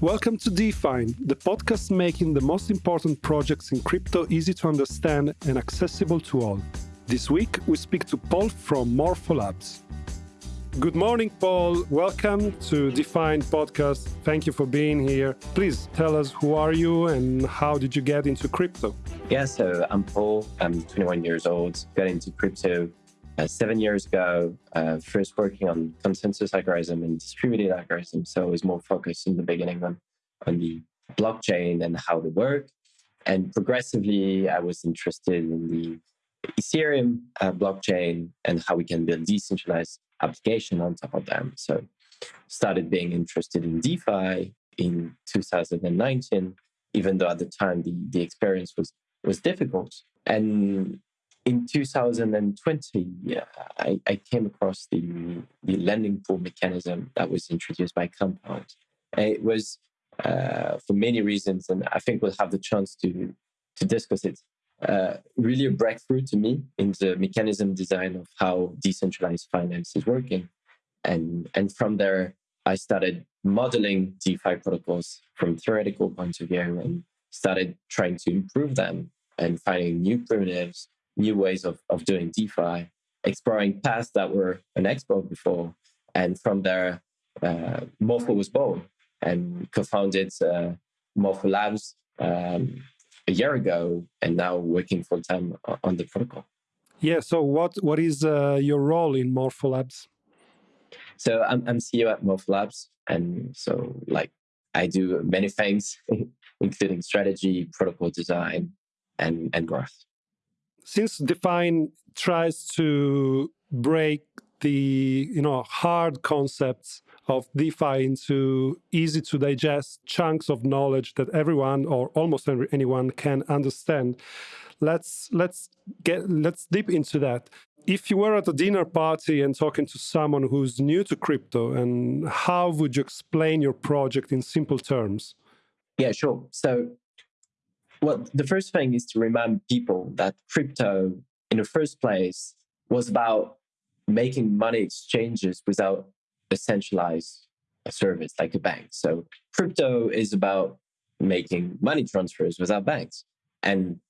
Welcome to Define, the podcast making the most important projects in crypto easy to understand and accessible to all. This week, we speak to Paul from Morpho Labs. Good morning, Paul. Welcome to Define podcast. Thank you for being here. Please tell us who are you and how did you get into crypto? Yeah, so I'm Paul. I'm 21 years old. Got into crypto uh, seven years ago, uh, first working on consensus algorithm and distributed algorithm. So I was more focused in the beginning on, on the blockchain and how they work. And progressively, I was interested in the Ethereum uh, blockchain and how we can build decentralized application on top of them. So started being interested in DeFi in 2019, even though at the time the, the experience was was difficult. And in 2020, yeah, I, I, came across the, the lending pool mechanism that was introduced by Compound. It was uh, for many reasons, and I think we'll have the chance to, to discuss it. Uh, really a breakthrough to me in the mechanism design of how decentralized finance is working. And, and from there, I started modeling DeFi protocols from theoretical point of view and started trying to improve them and finding new primitives new ways of, of doing DeFi, exploring paths that were unexplored before. And from there, uh, Morpho was born and co-founded uh, Morpho Labs um, a year ago and now working full time on the protocol. Yeah. So what what is uh, your role in Morpho Labs? So I'm, I'm CEO at Morpho Labs, and so like I do many things, including strategy, protocol design, and and growth since Define tries to break the you know hard concepts of DeFi into easy to digest chunks of knowledge that everyone or almost anyone can understand. Let's let's get let's dip into that. If you were at a dinner party and talking to someone who's new to crypto, and how would you explain your project in simple terms? Yeah, sure. So well, the first thing is to remind people that crypto, in the first place, was about making money exchanges without a centralized service like a bank. So crypto is about making money transfers without banks. And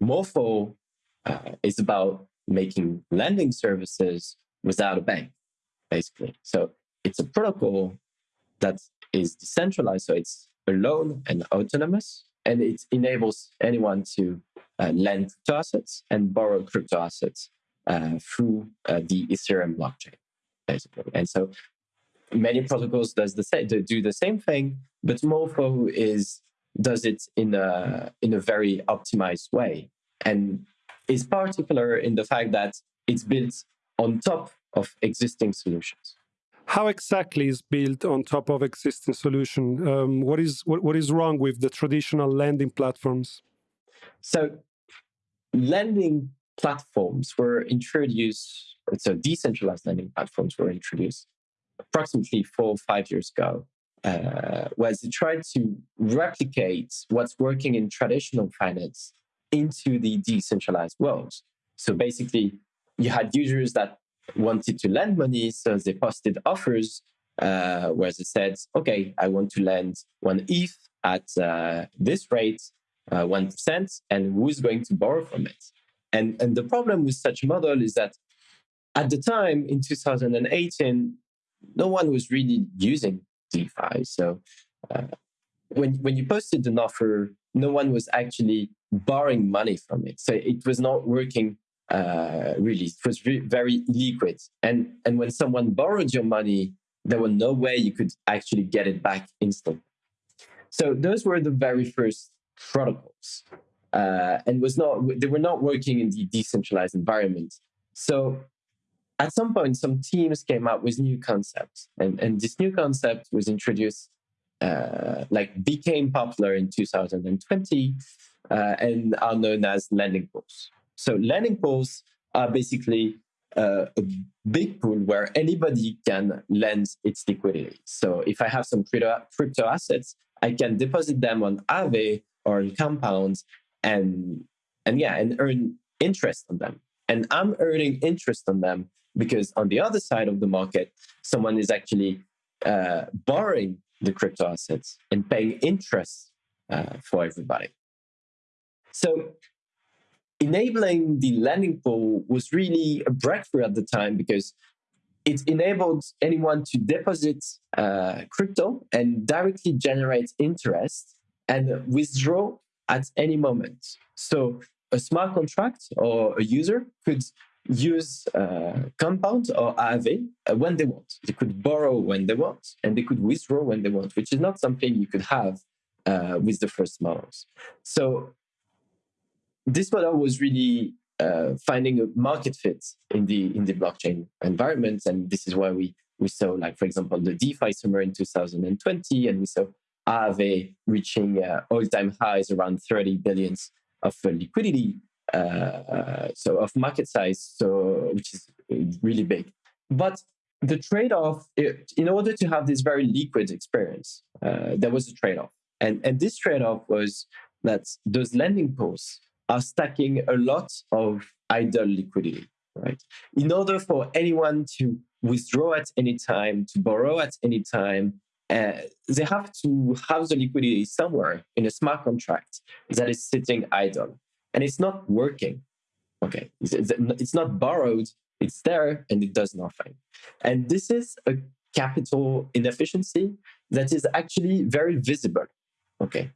Morpho uh, is about making lending services without a bank, basically. So it's a protocol that is decentralized. So it's alone and autonomous and it enables anyone to uh, lend crypto assets and borrow crypto assets uh, through uh, the Ethereum blockchain, basically. And so many protocols does the same, do the same thing, but Morpho is does it in a in a very optimized way, and is particular in the fact that it's built on top of existing solutions. How exactly is built on top of existing solution? Um, what is what, what is wrong with the traditional lending platforms? So, lending platforms were introduced. So, decentralized lending platforms were introduced approximately four or five years ago, uh, whereas they tried to replicate what's working in traditional finance into the decentralized world. So basically, you had users that wanted to lend money, so they posted offers uh, where they said, okay, I want to lend one ETH at uh, this rate, uh, 1%, and who's going to borrow from it? And, and the problem with such a model is that at the time in 2018, no one was really using DeFi. So uh, when, when you posted an offer, no one was actually borrowing money from it. So it was not working uh, really. It was very liquid. And, and when someone borrowed your money, there was no way you could actually get it back instantly. So those were the very first protocols. Uh, and was not they were not working in the decentralized environment. So at some point, some teams came up with new concepts, and, and this new concept was introduced, uh, like became popular in 2020, uh, and are known as lending pools. So lending pools are basically uh, a big pool where anybody can lend its liquidity. So if I have some crypto, crypto assets, I can deposit them on Aave or on Compound and and yeah, and earn interest on them. And I'm earning interest on them because on the other side of the market, someone is actually uh, borrowing the crypto assets and paying interest uh, for everybody. So enabling the lending pool was really a breakthrough at the time because it enabled anyone to deposit uh, crypto and directly generate interest and withdraw at any moment. So a smart contract or a user could use uh, compound or Aave uh, when they want. They could borrow when they want and they could withdraw when they want, which is not something you could have uh, with the first models. So this model was really uh, finding a market fit in the in the blockchain environment, and this is why we we saw, like for example, the DeFi summer in 2020, and we saw Aave reaching uh, all-time highs around 30 billions of uh, liquidity, uh, so of market size, so which is really big. But the trade-off, in order to have this very liquid experience, uh, there was a trade-off, and and this trade-off was that those lending pools are stacking a lot of idle liquidity, right? In order for anyone to withdraw at any time, to borrow at any time, uh, they have to have the liquidity somewhere in a smart contract that is sitting idle. And it's not working. Okay. It's not borrowed, it's there and it does nothing. And this is a capital inefficiency that is actually very visible. Okay.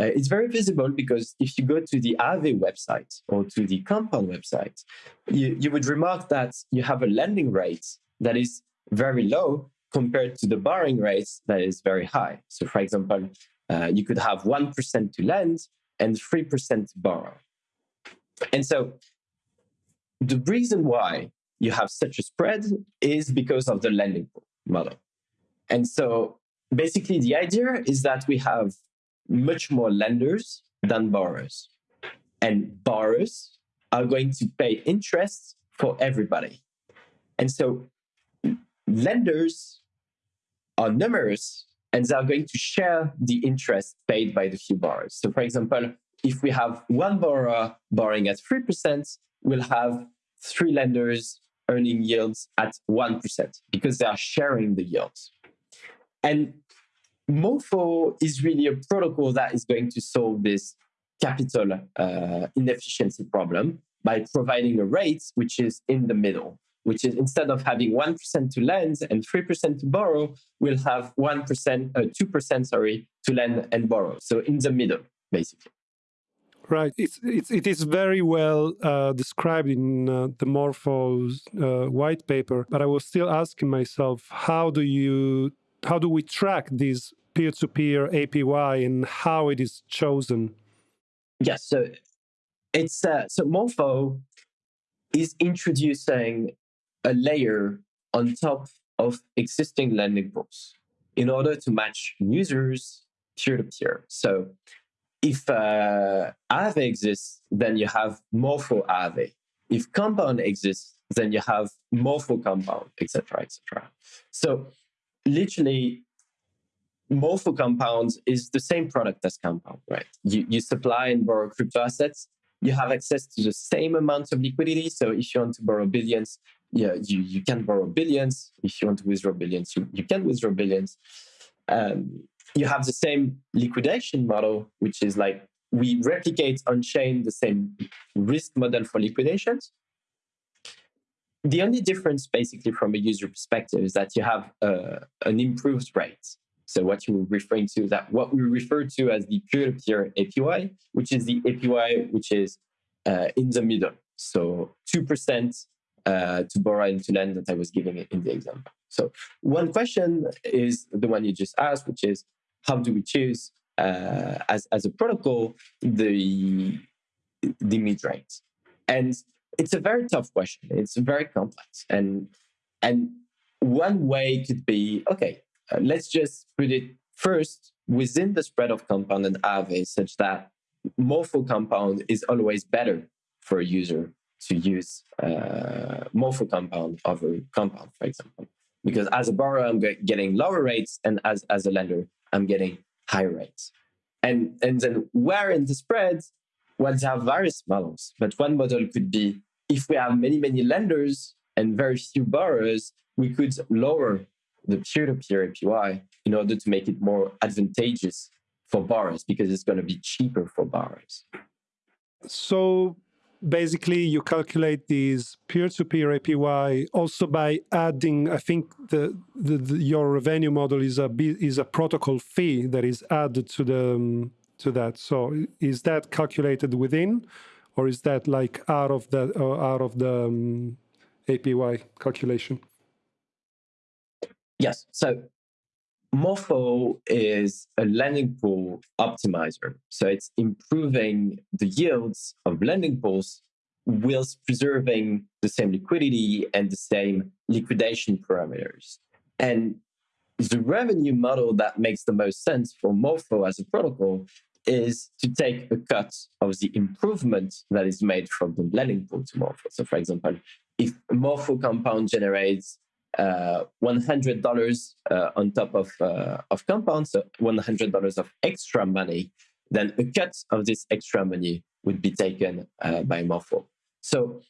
Uh, it's very visible because if you go to the Aave website or to the Compound website, you, you would remark that you have a lending rate that is very low compared to the borrowing rate that is very high. So, for example, uh, you could have 1% to lend and 3% to borrow. And so, the reason why you have such a spread is because of the lending model. And so, basically, the idea is that we have much more lenders than borrowers. And borrowers are going to pay interest for everybody. And so lenders are numerous and they are going to share the interest paid by the few borrowers. So, for example, if we have one borrower borrowing at 3%, we'll have three lenders earning yields at 1% because they are sharing the yields. And Morpho is really a protocol that is going to solve this capital uh, inefficiency problem by providing a rate which is in the middle, which is instead of having 1% to lend and 3% to borrow, we'll have 1%, uh, 2%, sorry, to lend and borrow. So in the middle, basically. Right. It's, it's, it is very well uh, described in uh, the Morpho's uh, white paper, but I was still asking myself, how do you how do we track this peer-to-peer APY and how it is chosen? Yes, so it's uh, so Morpho is introducing a layer on top of existing lending pools in order to match users peer-to-peer. So if uh, exists, then you have Morpho Aave. If Compound exists, then you have Morpho Compound, etc., etc. So literally Morpho compounds is the same product as compound, right? You, you supply and borrow crypto assets. You have access to the same amount of liquidity. So if you want to borrow billions, yeah, you, you can borrow billions. If you want to withdraw billions, you, you can withdraw billions. Um, you have the same liquidation model, which is like we replicate on chain the same risk model for liquidations. The only difference, basically, from a user perspective, is that you have uh, an improved rate. So what you were referring to that what we refer to as the peer-to-peer APY, which is the APY which is uh, in the middle. So two percent uh, to borrow and to lend that I was giving in the example. So one question is the one you just asked, which is how do we choose uh, as as a protocol the the mid rate? And it's a very tough question. It's very complex, and and one way could be okay. Uh, let's just put it first within the spread of compound and Aave such that morpho compound is always better for a user to use uh, morpho compound over compound, for example. Because as a borrower, I'm getting lower rates, and as, as a lender, I'm getting higher rates. And, and then where in the spread, well, there are various models, but one model could be if we have many, many lenders and very few borrowers, we could lower the peer-to-peer APY in order to make it more advantageous for borrowers because it's going to be cheaper for borrowers. So basically you calculate these peer-to-peer APY also by adding, I think the, the, the, your revenue model is a is a protocol fee that is added to the um, to that. So is that calculated within, or is that like out of the uh, out of the um, APY calculation? Yes. So Morpho is a lending pool optimizer. So it's improving the yields of lending pools whilst preserving the same liquidity and the same liquidation parameters. And the revenue model that makes the most sense for Morpho as a protocol is to take a cut of the improvement that is made from the lending pool to Morpho. So, for example, if Morpho compound generates uh, $100 uh, on top of, uh, of compound, so $100 of extra money, then a cut of this extra money would be taken uh, by Morpho. So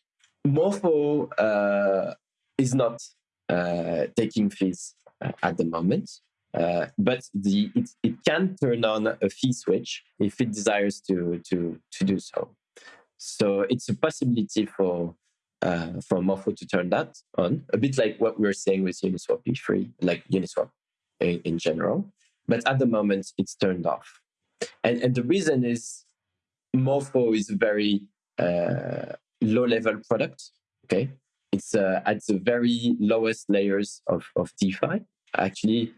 Morpho uh, is not uh, taking fees at the moment. Uh, but the, it, it can turn on a fee switch if it desires to, to, to do so. So it's a possibility for uh, for Morpho to turn that on, a bit like what we were saying with Uniswap V3, like Uniswap in, in general. But at the moment, it's turned off. And, and the reason is Morpho is a very uh, low level product. Okay. It's uh, at the very lowest layers of, of DeFi. Actually,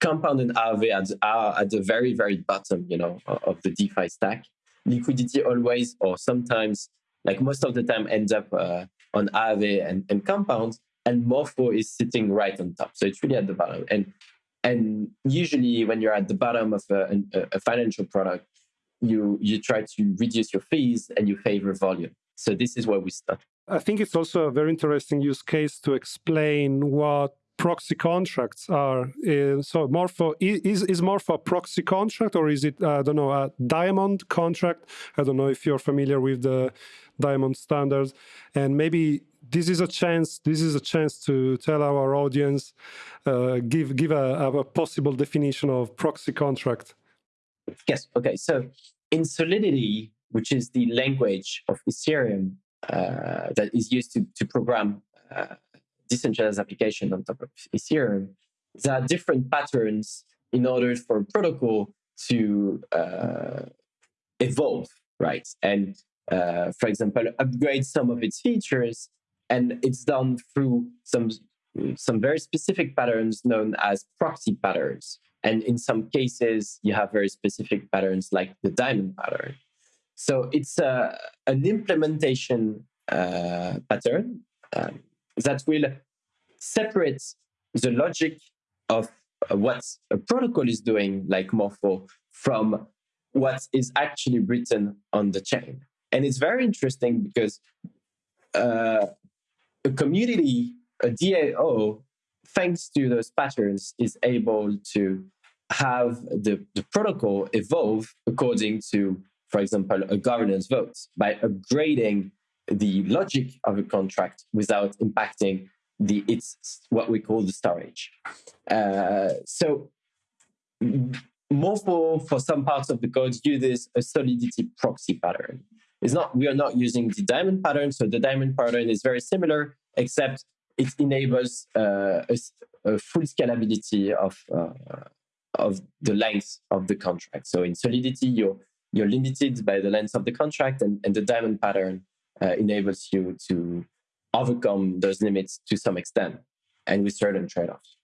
Compound and Aave are at the very, very bottom, you know, of the DeFi stack. Liquidity always, or sometimes, like most of the time, ends up uh, on Aave and, and Compound, and Morpho is sitting right on top. So it's really at the bottom. And and usually, when you're at the bottom of a, a, a financial product, you you try to reduce your fees and you favor volume. So this is where we start. I think it's also a very interesting use case to explain what proxy contracts are. Uh, so Morpho is is Morpho a proxy contract or is it I don't know a diamond contract? I don't know if you're familiar with the diamond standards, and maybe this is a chance. This is a chance to tell our audience, uh, give give a, a possible definition of proxy contract. Yes. Okay. So in Solidity, which is the language of Ethereum uh, that is used to to program. Uh, decentralized application on top of Ethereum, there are different patterns in order for a protocol to uh, evolve, right? And uh, for example, upgrade some of its features, and it's done through some some very specific patterns known as proxy patterns. And in some cases, you have very specific patterns like the diamond pattern. So it's uh, an implementation uh, pattern um, that will separate the logic of what a protocol is doing, like Morpho, from what is actually written on the chain. And it's very interesting because uh, a community, a DAO, thanks to those patterns, is able to have the, the protocol evolve according to, for example, a governance vote by upgrading the logic of a contract without impacting the it's what we call the storage. Uh, so Morpho for some parts of the code uses a solidity proxy pattern. It's not we are not using the diamond pattern, so the diamond pattern is very similar, except it enables uh, a, a, full scalability of uh, of the length of the contract. So in Solidity, you're you're limited by the length of the contract, and, and the diamond pattern uh, enables you to overcome those limits to some extent and with certain trade-offs.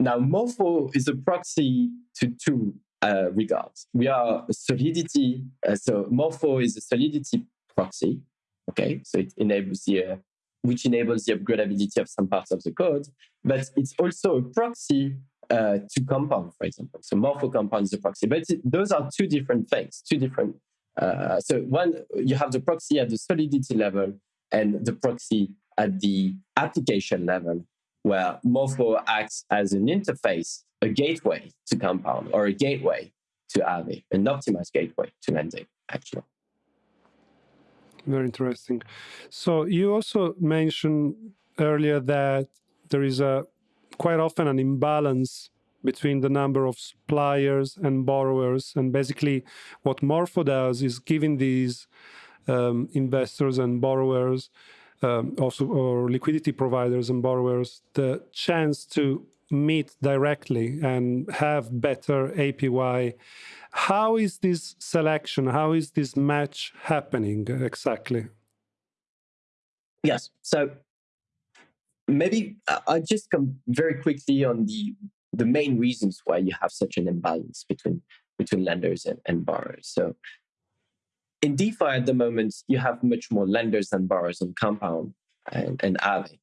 Now, Morpho is a proxy to two uh, regards. We are solidity, uh, so Morpho is a solidity proxy, okay? So it enables the, uh, which enables the upgradability of some parts of the code, but it's also a proxy uh, to compound, for example. So Morpho compound is a proxy, but those are two different things, two different. Uh, so one, you have the proxy at the solidity level, and the proxy at the application level, where Morpho acts as an interface, a gateway to Compound, or a gateway to Aave, an optimized gateway to lending, actually. Very interesting. So you also mentioned earlier that there is a quite often an imbalance between the number of suppliers and borrowers. And basically, what Morpho does is giving these um, investors and borrowers, um, also or liquidity providers and borrowers, the chance to meet directly and have better APY. How is this selection? How is this match happening exactly? Yes. So maybe I'll just come very quickly on the the main reasons why you have such an imbalance between between lenders and, and borrowers. So in DeFi at the moment, you have much more lenders than borrowers on Compound and, and Aave.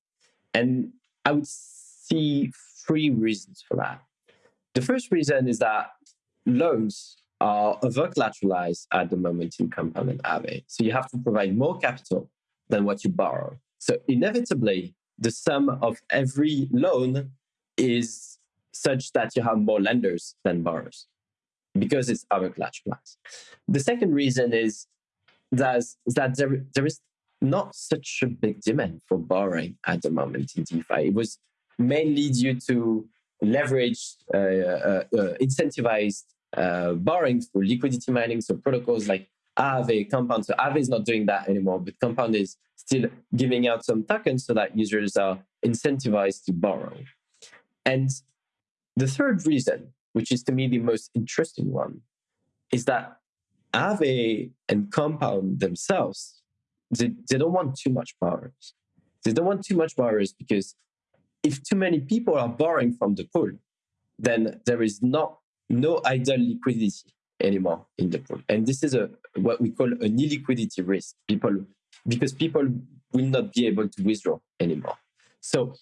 And I would see three reasons for that. The first reason is that loans are over collateralized at the moment in Compound and Aave. So you have to provide more capital than what you borrow. So inevitably, the sum of every loan is such that you have more lenders than borrowers because it's over class. The second reason is that, that there, there is not such a big demand for borrowing at the moment in DeFi. It was mainly due to leveraged, uh, uh, uh, incentivized uh, borrowing through liquidity mining. So protocols like Aave, Compound. So Aave is not doing that anymore, but Compound is still giving out some tokens so that users are incentivized to borrow. And the third reason, which is to me the most interesting one, is that Aave and Compound themselves, they, they don't want too much borrowers. They don't want too much borrowers because if too many people are borrowing from the pool, then there is not no idle liquidity anymore in the pool. And this is a what we call an illiquidity risk. People because people will not be able to withdraw anymore. So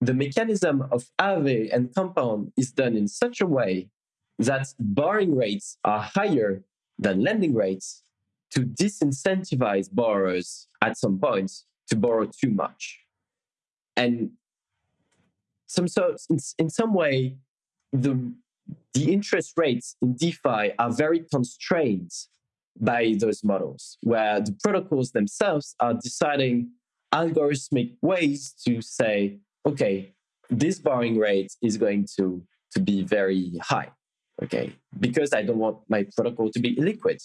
the mechanism of Aave and Compound is done in such a way that borrowing rates are higher than lending rates to disincentivize borrowers at some point to borrow too much. And some so in, in some way, the the interest rates in DeFi are very constrained by those models, where the protocols themselves are deciding algorithmic ways to say, okay, this borrowing rate is going to, to be very high, okay, because I don't want my protocol to be illiquid,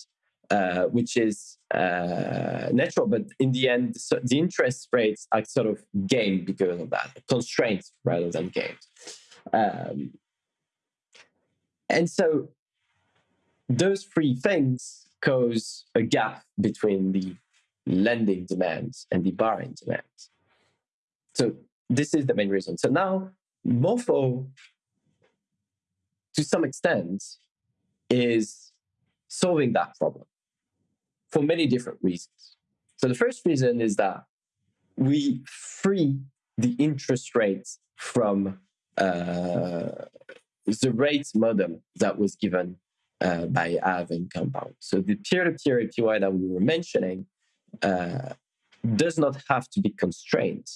uh, which is uh, natural. But in the end, so the interest rates are sort of gained because of that, constraints rather than gained. Um, and so those three things cause a gap between the lending demands and the borrowing demands. So this is the main reason. So now Morpho, to some extent, is solving that problem for many different reasons. So the first reason is that we free the interest rates from uh, the rate model that was given uh, by Aave and Compound. So the peer-to-peer APY that we were mentioning uh, does not have to be constrained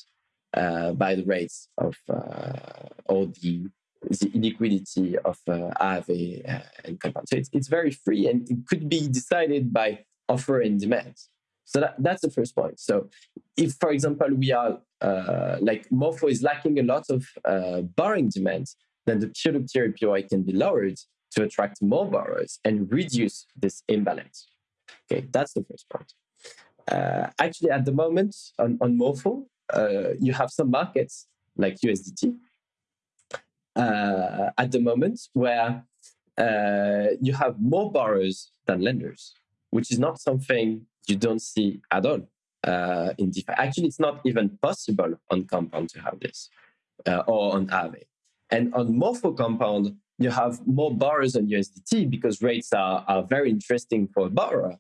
by the rates of uh, or the the inequality of uh, Aave uh, and Compound. So it's, it's very free and it could be decided by offer and demand. So that, that's the first point. So if, for example, we are uh, like Morpho is lacking a lot of uh, borrowing demand, then the peer-to-peer can be lowered to attract more borrowers and reduce this imbalance. Okay, that's the first point. Uh, actually, at the moment on, on Morpho, uh, you have some markets like USDT uh, at the moment where uh, you have more borrowers than lenders, which is not something you don't see at all uh, in DeFi. Actually, it's not even possible on Compound to have this uh, or on Aave. And on Morpho Compound, you have more borrowers on USDT because rates are, are very interesting for a borrower.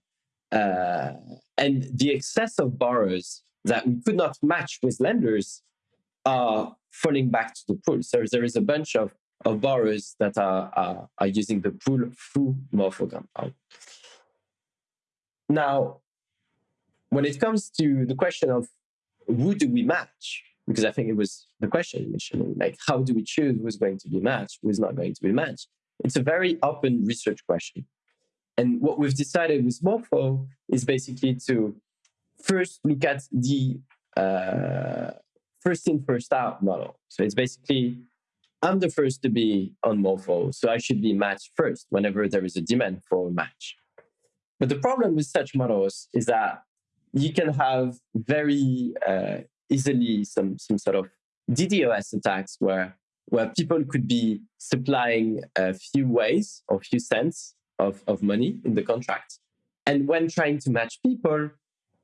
Uh, and the excess of borrowers that we could not match with lenders are falling back to the pool. So there is a bunch of, of borrowers that are, are, are using the pool through Morpho Compound. Now, when it comes to the question of who do we match, because I think it was the question initially, like how do we choose who's going to be matched, who's not going to be matched? It's a very open research question. And what we've decided with Morpho is basically to first look at the uh, first in, first out model. So it's basically I'm the first to be on Morpho, so I should be matched first whenever there is a demand for a match. But the problem with such models is that you can have very uh, easily some, some sort of DDoS attacks where, where people could be supplying a few weis or few cents of, of money in the contract. And when trying to match people,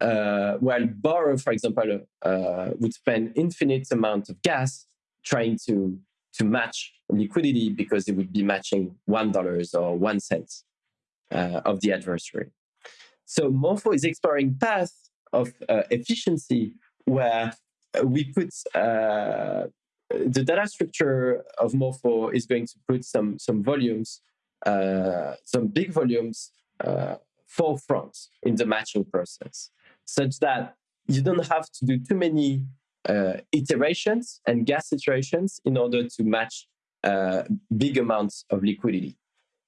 uh, while borrower, for example, uh, would spend infinite amount of gas trying to to match liquidity because it would be matching one dollars or one cent uh, of the adversary. So Morpho is exploring path of uh, efficiency where we put uh, the data structure of Morpho is going to put some some volumes, uh, some big volumes uh, forefront in the matching process, such that you don't have to do too many uh, iterations and gas iterations in order to match uh, big amounts of liquidity.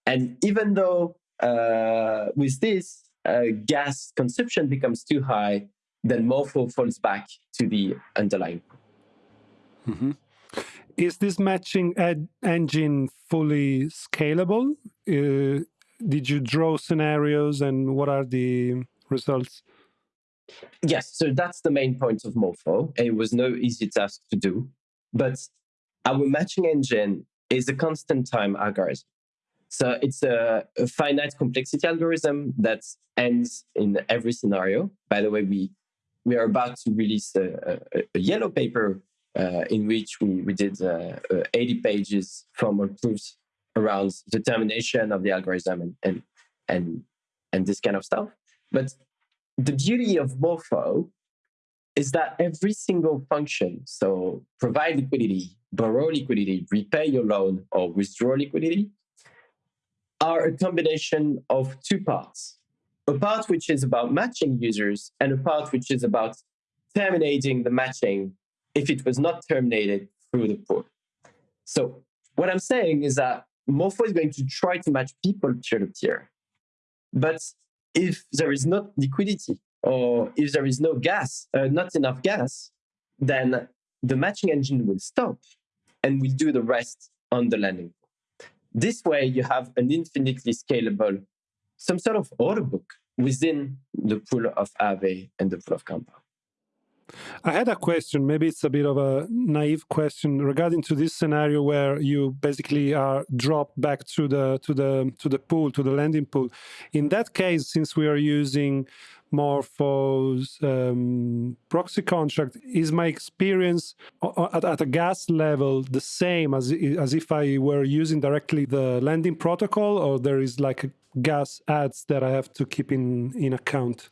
And even though uh, with this, uh, gas consumption becomes too high, then Morpho falls back to the underlying. Mm -hmm. Is this matching engine fully scalable? Uh, did you draw scenarios and what are the results? Yes, so that's the main point of Morpho. It was no easy task to do, but our matching engine is a constant time algorithm. So it's a, a finite complexity algorithm that ends in every scenario. By the way, we we are about to release a, a, a yellow paper uh, in which we, we did uh, uh, 80 pages formal proofs around determination of the algorithm and, and, and, and this kind of stuff. But the beauty of Morpho is that every single function, so provide liquidity, borrow liquidity, repay your loan, or withdraw liquidity, are a combination of two parts. A part which is about matching users, and a part which is about terminating the matching if it was not terminated through the pool. So what I'm saying is that Morpho is going to try to match people peer to peer. But if there is not liquidity or if there is no gas, uh, not enough gas, then the matching engine will stop and will do the rest on the landing. This way, you have an infinitely scalable, some sort of order book within the pool of Aave and the pool of Compound. I had a question, maybe it's a bit of a naive question regarding to this scenario where you basically are dropped back to the to the to the pool, to the landing pool. In that case, since we are using Morpho's um, proxy contract, is my experience at, at, a gas level the same as, as if I were using directly the landing protocol, or there is like gas adds that I have to keep in, in account?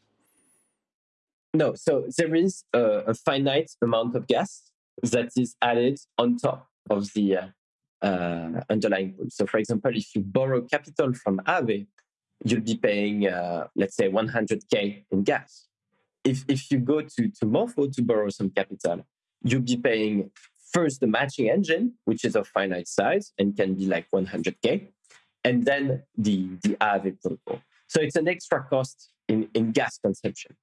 No, so there is a, a, finite amount of gas that is added on top of the uh, uh, underlying pool. So, for example, if you borrow capital from Aave, you'll be paying, uh, let's say, 100K in gas. If, if you go to, to Morpho to borrow some capital, you'll be paying first the matching engine, which is of finite size and can be like 100K, and then the, the Aave protocol. So it's an extra cost in, in gas consumption.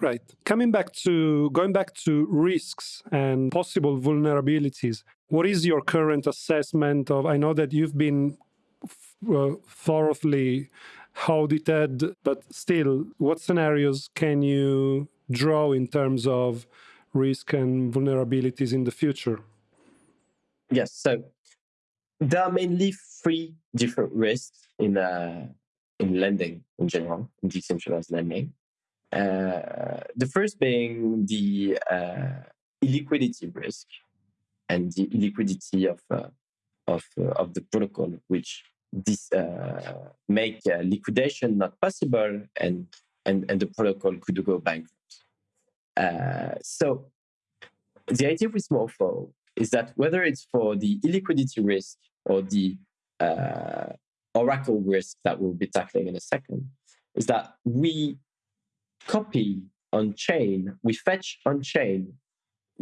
Right. Coming back to going back to risks and possible vulnerabilities, what is your current assessment of? I know that you've been uh, thoroughly audited, but still, what scenarios can you draw in terms of risk and vulnerabilities in the future? Yes. So there are mainly three different risks in uh, in lending in general, in decentralized lending. Uh, the first being the uh, illiquidity risk and the illiquidity of uh, of uh, of the protocol, which this uh, make liquidation not possible, and and and the protocol could go bankrupt. so the idea with Morpho is that whether it's for the illiquidity risk or the oracle risk that we'll be tackling in a second, is that we copy on chain, we fetch on chain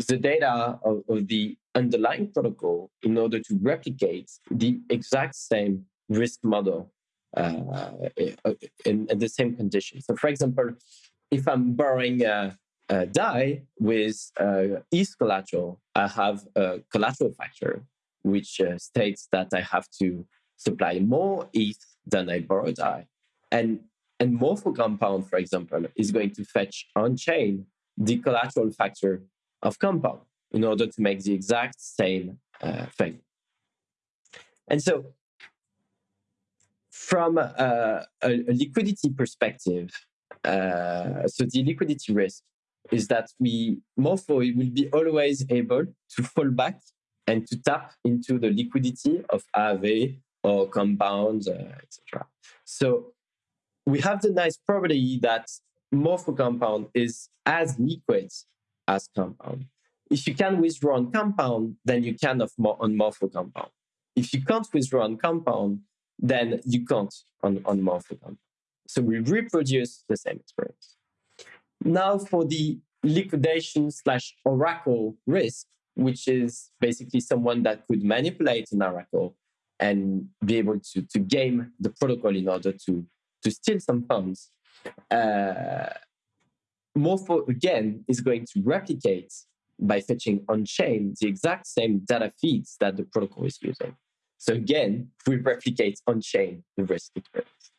the data of, of, the underlying protocol in order to replicate the exact same risk model uh, in, in, the same conditions. So, for example, if I'm borrowing a, uh, DAI with uh, ETH collateral, I have a collateral factor, which uh, states that I have to supply more ETH than I borrow DAI. And, and Morpho Compound, for example, is going to fetch on chain the collateral factor of Compound in order to make the exact same uh, thing. And so, from a, a, a liquidity perspective, uh, so the liquidity risk is that we Morpho will be always able to fall back and to tap into the liquidity of Aave or compounds, uh, etc. So we have the nice property that Morpho compound is as liquid as compound. If you can withdraw on compound, then you can on Morpho compound. If you can't withdraw on compound, then you can't on, on Morpho compound. So we reproduce the same experience. Now for the liquidation slash oracle risk, which is basically someone that could manipulate an oracle and be able to, to game the protocol in order to, to steal some funds. Uh, Morpho, again, is going to replicate by fetching on chain the exact same data feeds that the protocol is using. So again, we replicate on chain the risk experience.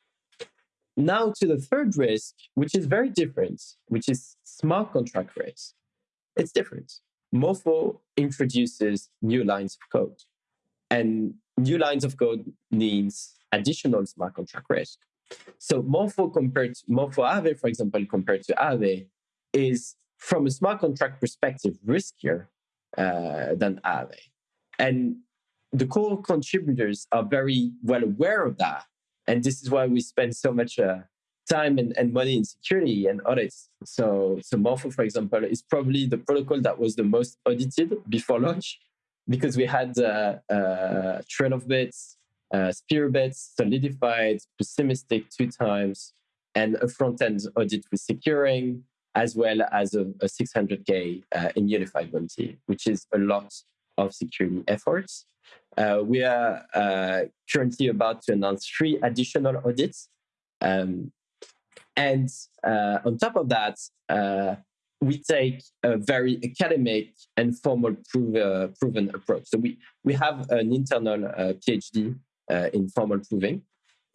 Now to the third risk, which is very different, which is smart contract risk. It's different. Morpho introduces new lines of code. And new lines of code means additional smart contract risk. So Morpho compared to Morpho Aave, for example, compared to Aave, is from a smart contract perspective riskier uh, than Aave. And the core contributors are very well aware of that and this is why we spend so much uh, time and, and money in security and audits. So, so Morpho, for example, is probably the protocol that was the most audited before launch because we had uh, uh, trail of bits, uh, spear bits, solidified, pessimistic two times, and a front end audit with securing, as well as a, a 600K uh, in Immunefi bounty, which is a lot of security efforts. Uh, we are uh, currently about to announce three additional audits. Um, and uh, on top of that, uh, we take a very academic and formal prove, proven approach. So we, we have an internal uh, PhD in formal proving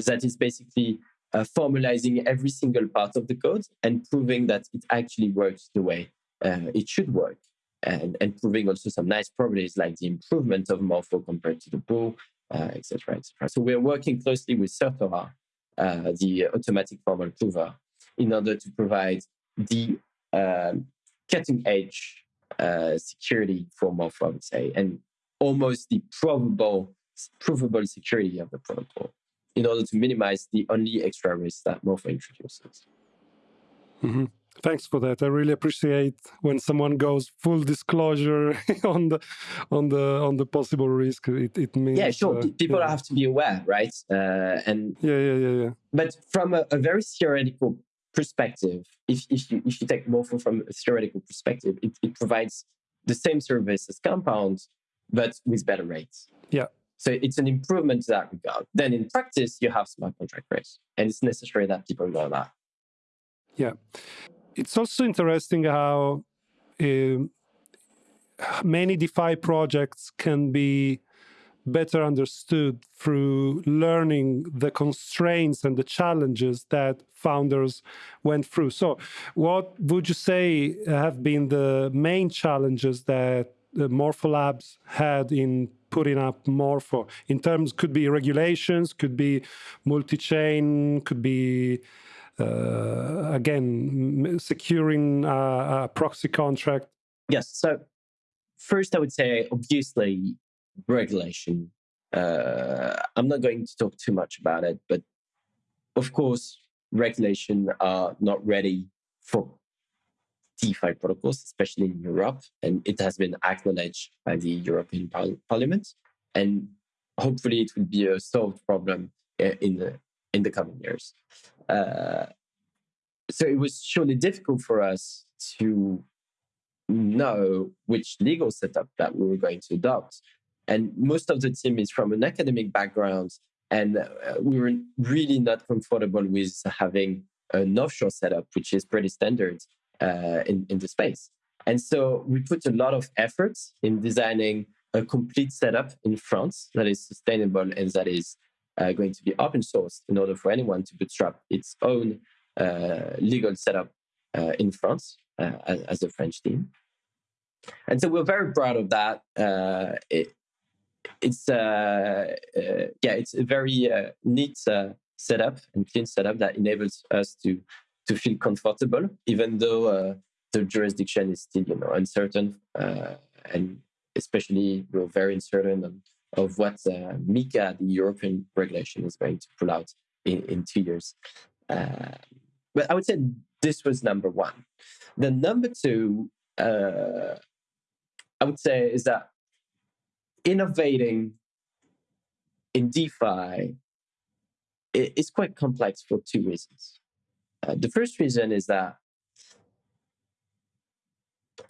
that is basically formalizing every single part of the code and proving that it actually works the way it should work and, and proving also some nice properties like the improvement of Morpho compared to the pool, etc., uh, etc. Et so we're working closely with Certora, uh, the automatic formal prover, in order to provide the um, cutting edge uh, security for Morpho, I would say, and almost the provable, provable security of the protocol in order to minimize the only extra risk that Morpho introduces. Mm-hmm. Thanks for that. I really appreciate when someone goes full disclosure on the on the on the possible risk. It it means yeah, sure. Uh, People yeah. have to be aware, right? Uh, and yeah, yeah, yeah, yeah. But from a, a, very theoretical perspective, if if you if you take Morpho from a theoretical perspective, it, it provides the same service as Compound, but with better rates. Yeah. So it's an improvement to that regard. Then in practice, you have smart contract rates, and it's necessary that people know that. Yeah it's also interesting how uh, many DeFi projects can be better understood through learning the constraints and the challenges that founders went through. So, what would you say have been the main challenges that the Morpho Labs had in putting up Morpho? In terms, could be regulations, could be multi-chain, could be uh, again, securing a, a proxy contract? Yes. So, first, I would say, obviously, regulation. Uh, I'm not going to talk too much about it, but of course, regulation are not ready for DeFi protocols, especially in Europe, and it has been acknowledged by the European par- Parliament. And hopefully, it will be a solved problem uh, in the in the coming years. Uh, so it was surely difficult for us to know which legal setup that we were going to adopt. And most of the team is from an academic background, and uh, we were really not comfortable with having an offshore setup, which is pretty standard uh, in, in the space. And so we put a lot of efforts in designing a complete setup in France that is sustainable and that is uh, going to be open source in order for anyone to bootstrap its own uh, legal setup uh, in France uh, as, as, a French team. And so we're very proud of that. Uh, it, it's yeah, it's a very neat setup and clean setup that enables us to to feel comfortable, even though the jurisdiction is still you know uncertain and especially we're very uncertain of what uh, MiCA, the European regulation, is going to pull out in, in two years. Uh, but I would say this was number one. The number two, uh, I would say, is that innovating in DeFi is quite complex for two reasons. Uh, the first reason is that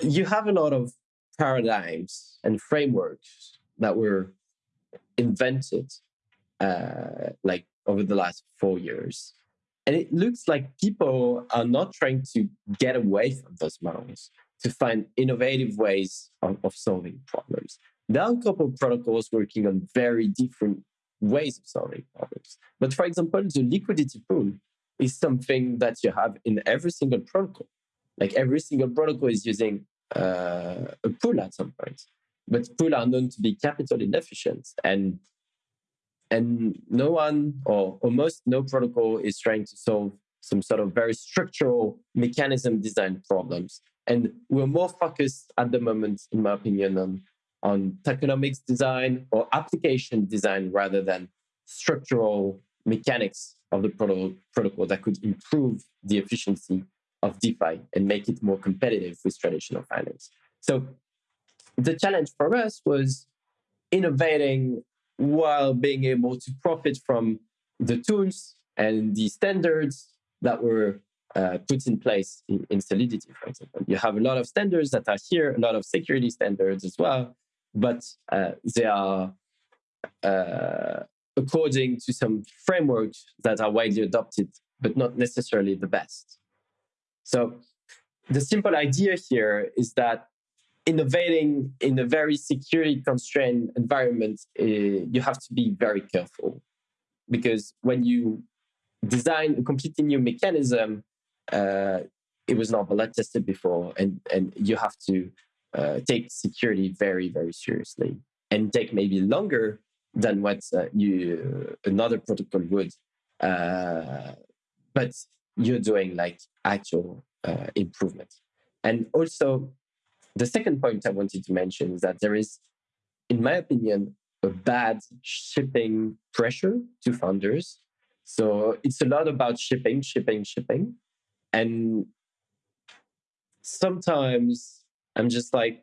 you have a lot of paradigms and frameworks that were invented uh, like over the last four years. And it looks like people are not trying to get away from those models to find innovative ways of, of solving problems. There are a couple of protocols working on very different ways of solving problems. But for example, the liquidity pool is something that you have in every single protocol. Like every single protocol is using uh, a pool at some point. But pools are known to be capital inefficient, and and no one or almost no protocol is trying to solve some sort of very structural mechanism design problems. And we're more focused at the moment, in my opinion, on on tokenomics design or application design rather than structural mechanics of the proto- protocol that could improve the efficiency of DeFi and make it more competitive with traditional finance. So the challenge for us was innovating while being able to profit from the tools and the standards that were uh, put in place in, in, Solidity, for example. You have a lot of standards that are here, a lot of security standards as well, but uh, they are uh, according to some frameworks that are widely adopted, but not necessarily the best. So the simple idea here is that innovating in a very security constrained environment, uh, you have to be very careful because when you design a completely new mechanism, uh, it was not blood tested before, and and you have to uh, take security very very seriously and take maybe longer than what uh, you another protocol would. Uh, but you're doing like actual uh, improvement. And also, the second point I wanted to mention is that there is, in my opinion, a bad shipping pressure to founders. So it's a lot about shipping, shipping, shipping. And sometimes I'm just like,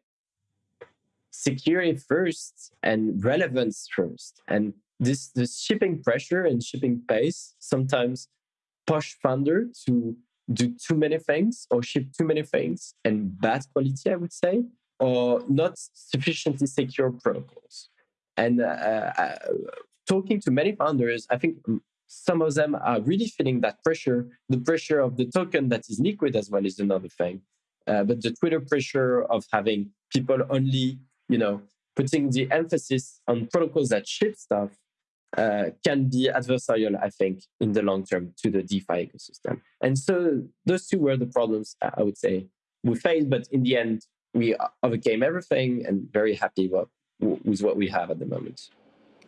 security first and relevance first. And this, this shipping pressure and shipping pace sometimes push founder to do too many things or ship too many things and bad quality, I would say, or not sufficiently secure protocols. And uh, uh, talking to many founders, I think some of them are really feeling that pressure. The pressure of the token that is liquid as well is another thing. Uh, but the Twitter pressure of having people only, you know, putting the emphasis on protocols that ship stuff uh, can be adversarial, I think, in the long term to the DeFi ecosystem. And so those two were the problems I would say we faced, but in the end, we overcame everything and very happy with, with what we have at the moment.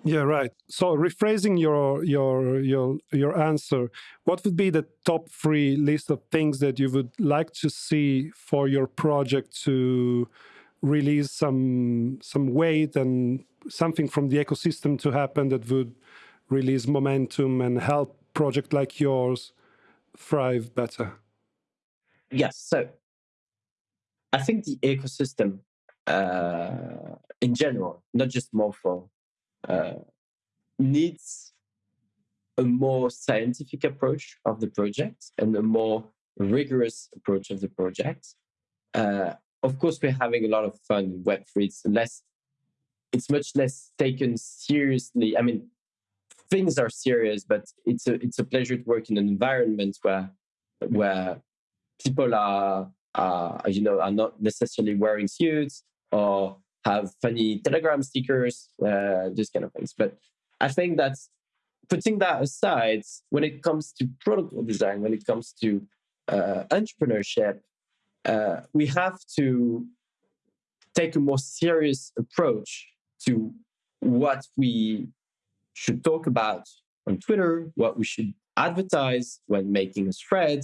Yeah, right. So rephrasing your your your your answer, what would be the top three list of things that you would like to see for your project to release some some weight and something from the ecosystem to happen that would release momentum and help project like yours thrive better? Yes. So I think the ecosystem uh, in general, not just Morpho, uh, needs a more scientific approach of the project and a more rigorous approach of the project. Uh, of course, we're having a lot of fun in Web3. It's less it's much less taken seriously. I mean, things are serious, but it's a it's a pleasure to work in an environment where where people are uh, you know, are not necessarily wearing suits or have funny Telegram stickers, uh, kind of things. But I think that's putting that aside, when it comes to protocol design, when it comes to uh, entrepreneurship, uh, we have to take a more serious approach to what we should talk about on Twitter, what we should advertise when making a thread,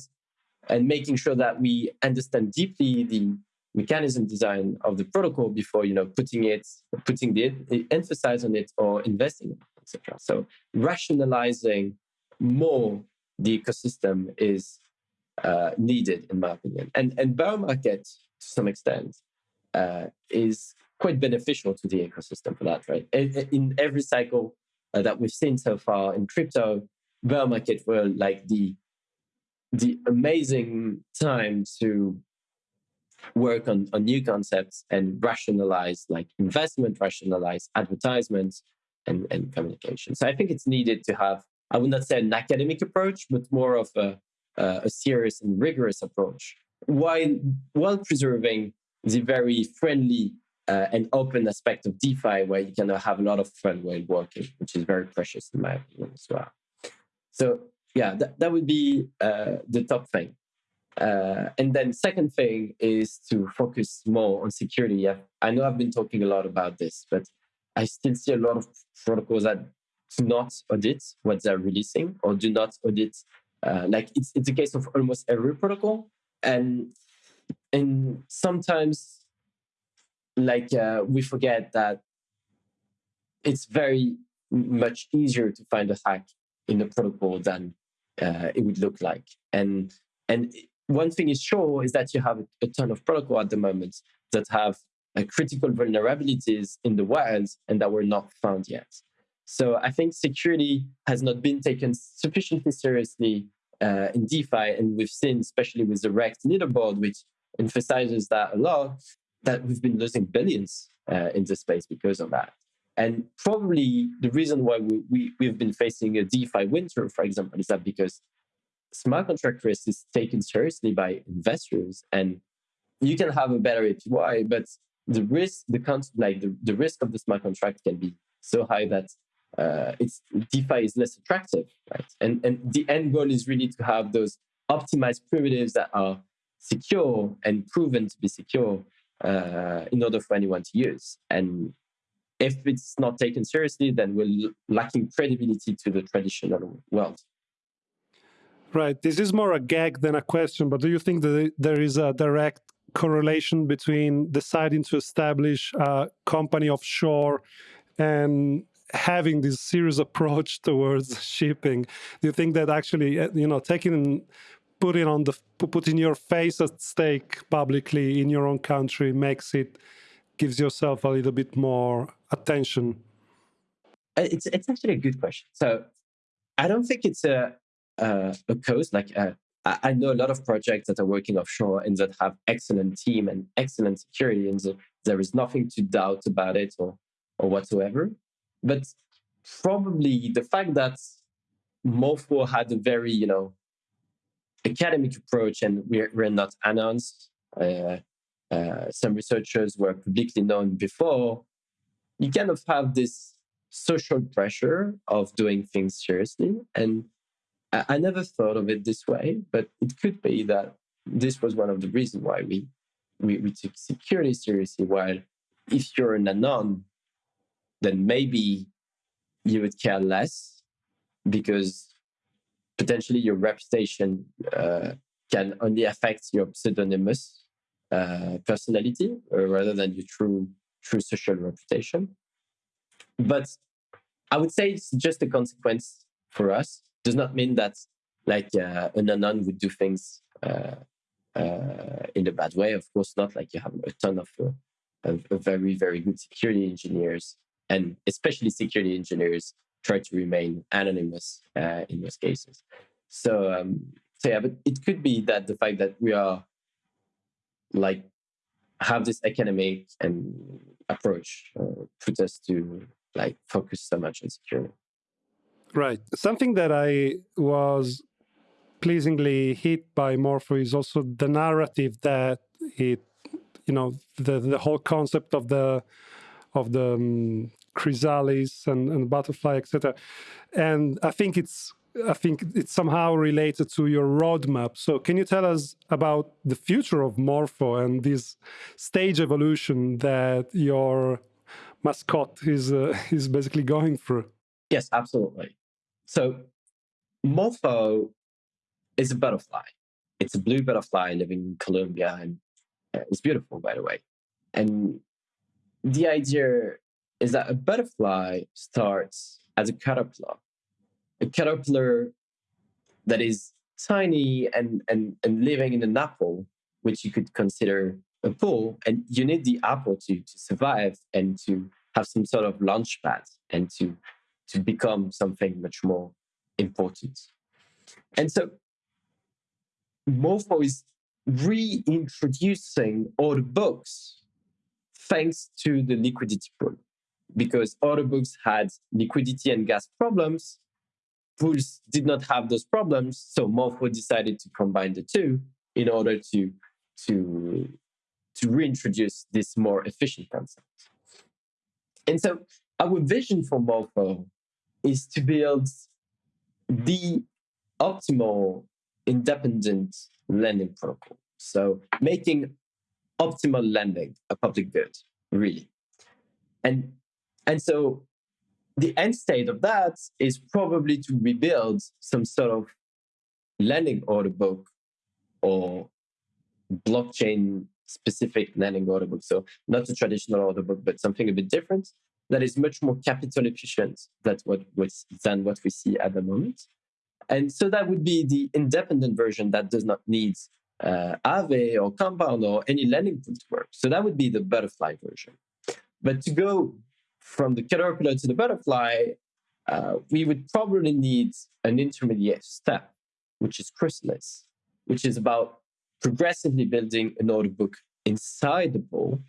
and making sure that we understand deeply the mechanism design of the protocol before you know putting it putting the emphasis on it or investing in it etc so rationalizing more the ecosystem is uh, needed in my opinion and and bear market to some extent uh, is quite beneficial to the ecosystem for that right in, every cycle uh, that we've seen so far in crypto bear market were like the the amazing time to work on, on new concepts and rationalize like investment, rationalize advertisements and, and communication. So I think it's needed to have, I would not say an academic approach, but more of a, a serious and rigorous approach while, while preserving the very friendly uh, and open aspect of DeFi where you can have a lot of fun while working, which is very precious in my opinion as well. So yeah, that, that would be uh, the top thing. Uh, and then second thing is to focus more on security. i I know I've been talking a lot about this, but I still see a lot of protocols that do not audit what they're releasing or do not audit. Uh, like it's it's a case of almost every protocol, and and sometimes like uh, we forget that it's very much easier to find a hack in a protocol than uh, it would look like. And and one thing is sure is that you have a, ton of protocol at the moment that have uh, critical vulnerabilities in the wild and that were not found yet. So I think security has not been taken sufficiently seriously uh, in DeFi, and we've seen, especially with the Rekt leaderboard, which emphasizes that a lot, that we've been losing billions uh, in the space because of that. And probably the reason why we, we, we've been facing a DeFi winter, for example, is that because smart contract risk is taken seriously by investors and you can have a better APY, but the risk, the like the, the risk of the smart contract can be so high that uh, it's DeFi is less attractive, right? And and the end goal is really to have those optimized primitives that are secure and proven to be secure uh, in order for anyone to use. And if it's not taken seriously, then we're lacking credibility to the traditional world. Right. This is more a gag than a question, but do you think that there is a direct correlation between deciding to establish a company offshore and having this serious approach towards shipping? Do you think that actually, uh, you know, taking putting on the putting your face at stake publicly in your own country makes it gives yourself a little bit more attention? Uh, it's it's actually a good question. So I don't think it's a a, a cause. Like uh, I know a lot of projects that are working offshore and that have excellent team and excellent security, and there is nothing to doubt about it or or whatsoever. But probably the fact that Morpho had a very you know academic approach and we're, we're not announced. Uh, uh, some researchers were publicly known before, you kind of have this social pressure of doing things seriously. And I, I never thought of it this way, but it could be that this was one of the reasons why we, we, we took security seriously. While if you're an anon, then maybe you would care less because potentially your reputation uh, can only affect your pseudonymous uh, personality uh, rather than your true true social reputation. But I would say it's just a consequence for us. Does not mean that like uh, an anon would do things uh, uh, in a bad way. Of course not. Like you have a ton of, of very very good security engineers, and especially security engineers try to remain anonymous in those cases. So um, so yeah, but it could be that the fact that we are like have this academic and approach uh, put us to like focus so much on security right something that i was pleasingly hit by Morpho is also the narrative that it, you know, the the whole concept of the of the um, chrysalis and, and butterfly, etc. And I think it's I think it's somehow related to your roadmap. So, can you tell us about the future of Morpho and this stage evolution that your mascot is uh, is basically going through? Yes, absolutely. So, Morpho is a butterfly. It's a blue butterfly living in Colombia, and uh, it's beautiful, by the way. And the idea is that a butterfly starts as a caterpillar a caterpillar that is tiny and, and, and living in an apple, which you could consider a pool, and you need the apple to, to survive and to have some sort of launch pad and to, to become something much more important. And so Morpho is reintroducing order books thanks to the liquidity pool because order books had liquidity and gas problems pools did not have those problems, so Morpho decided to combine the two in order to to to reintroduce this more efficient concept. And so our vision for Morpho is to build the optimal independent lending protocol. So making optimal lending a public good, really. And and so the end state of that is probably to rebuild some sort of lending order book or blockchain specific lending order book. So not a traditional order book, but something a bit different that is much more capital efficient than what, than what we see at the moment. And so that would be the independent version that does not need uh, or Compound or any lending pool to work. So that would be the butterfly version. But to go from the caterpillar to the butterfly, uh, we would probably need an intermediate step, which is chrysalis, which is about progressively building a notebook inside the ball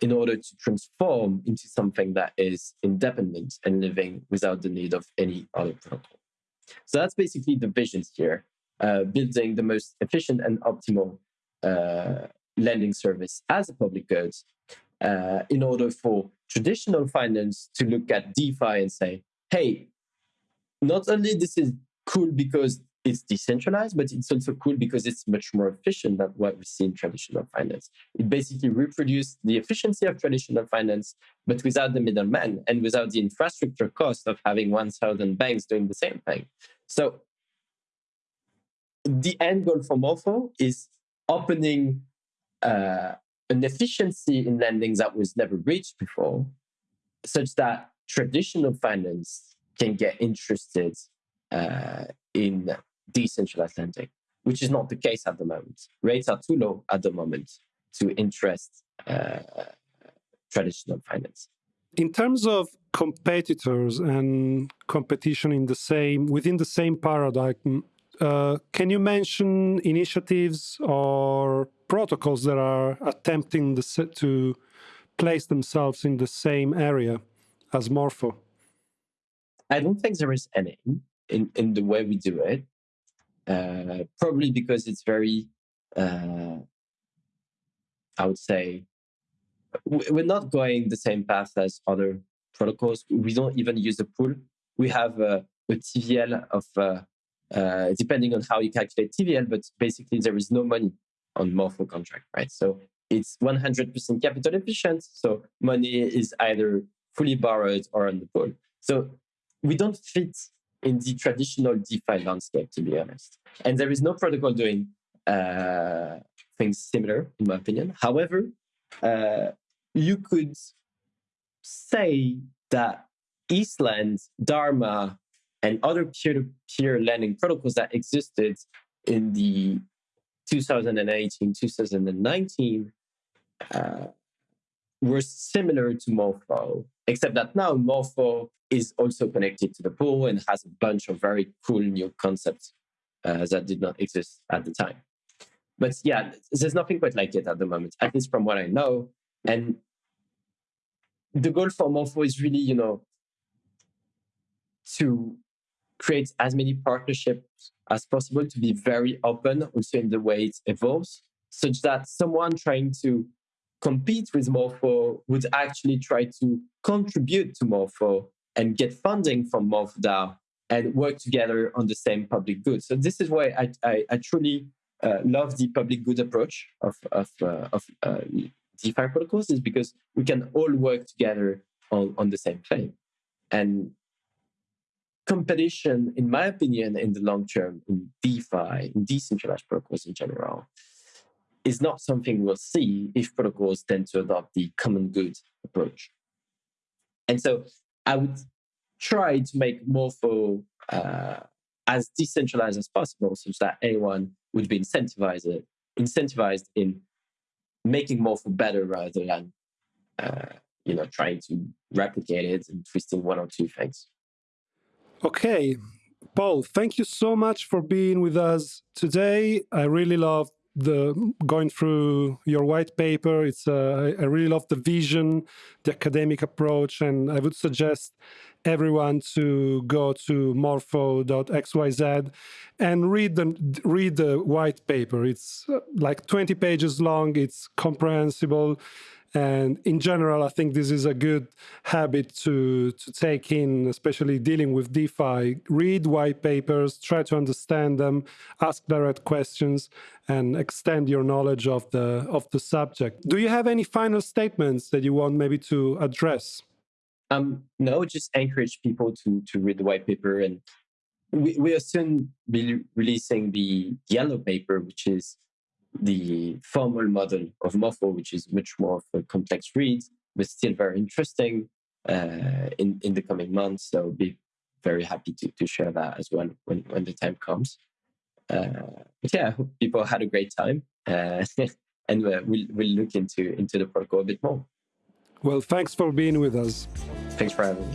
in order to transform into something that is independent and living without the need of any other protocol. So that's basically the visions here, uh, building the most efficient and optimal uh, lending service as a public good uh, in order for traditional finance to look at DeFi and say, hey, not only this is cool because it's decentralized, but it's also cool because it's much more efficient than what we see in traditional finance. It basically reproduces the efficiency of traditional finance, but without the middleman and without the infrastructure cost of having 1,000 banks doing the same thing. So the end goal for Morpho is opening uh, an efficiency in lending that was never reached before, such that traditional finance can get interested uh, in decentralized lending, which is not the case at the moment. Rates are too low at the moment to interest uh, traditional finance. In terms of competitors and competition in the same within the same paradigm, uh, can you mention initiatives or protocols that are attempting the, to place themselves in the same area as Morpho? I don't think there is any in, in the way we do it. Uh, probably because it's very, uh, I would say, we're not going the same path as other protocols. We don't even use a pool. We have a, a TVL of uh, depending on how you calculate TVL, but basically there is no money on Morpho contract, right? So it's 100% capital efficient. So money is either fully borrowed or on the pool. So we don't fit in the traditional DeFi landscape, to be honest. And there is no protocol doing uh, things similar, in my opinion. However, uh, you could say that ETHLend, Dharma, and other peer-to-peer lending protocols that existed in the 2018, 2019 uh, were similar to Morpho, except that now Morpho is also connected to the pool and has a bunch of very cool new concepts uh, that did not exist at the time. But yeah, there's nothing quite like it at the moment, at least from what I know. And the goal for Morpho is really, you know, to create as many partnerships as possible to be very open also in the way it evolves, such that someone trying to compete with Morpho would actually try to contribute to Morpho and get funding from Morpho DAO and work together on the same public good. So this is why I, I, I truly uh, love the public good approach of, of, uh, of uh, DeFi protocols is because we can all work together on, on the same plane. And competition, in my opinion, in the long term, in DeFi, in decentralized protocols in general, is not something we'll see if protocols tend to adopt the common good approach. And so I would try to make Morpho uh, as decentralized as possible, such that anyone would be incentivized, incentivized in making Morpho better rather than uh, you know trying to replicate it and twisting one or two things. Okay, Paul, thank you so much for being with us today. I really love the going through your white paper. It's uh, I really love the vision, the academic approach, and I would suggest everyone to go to morpho.xyz and read the read the white paper. It's uh, like 20 pages long. It's comprehensible and in general, I think this is a good habit to, to take in, especially dealing with DeFi. Read white papers, try to understand them, ask direct questions, and extend your knowledge of the, of the subject. Do you have any final statements that you want maybe to address? Um, no, just encourage people to, to read the white paper. And we, we'll soon be releasing the yellow paper, which is the formal model of Morpho, which is much more of a complex read, but still very interesting uh, in, in the coming months. So be very happy to, to share that as well when, when the time comes. Uh, but yeah, I hope people had a great time. Uh, and uh, we'll, we'll look into, into the protocol a bit more. Well, thanks for being with us. Thanks for having me.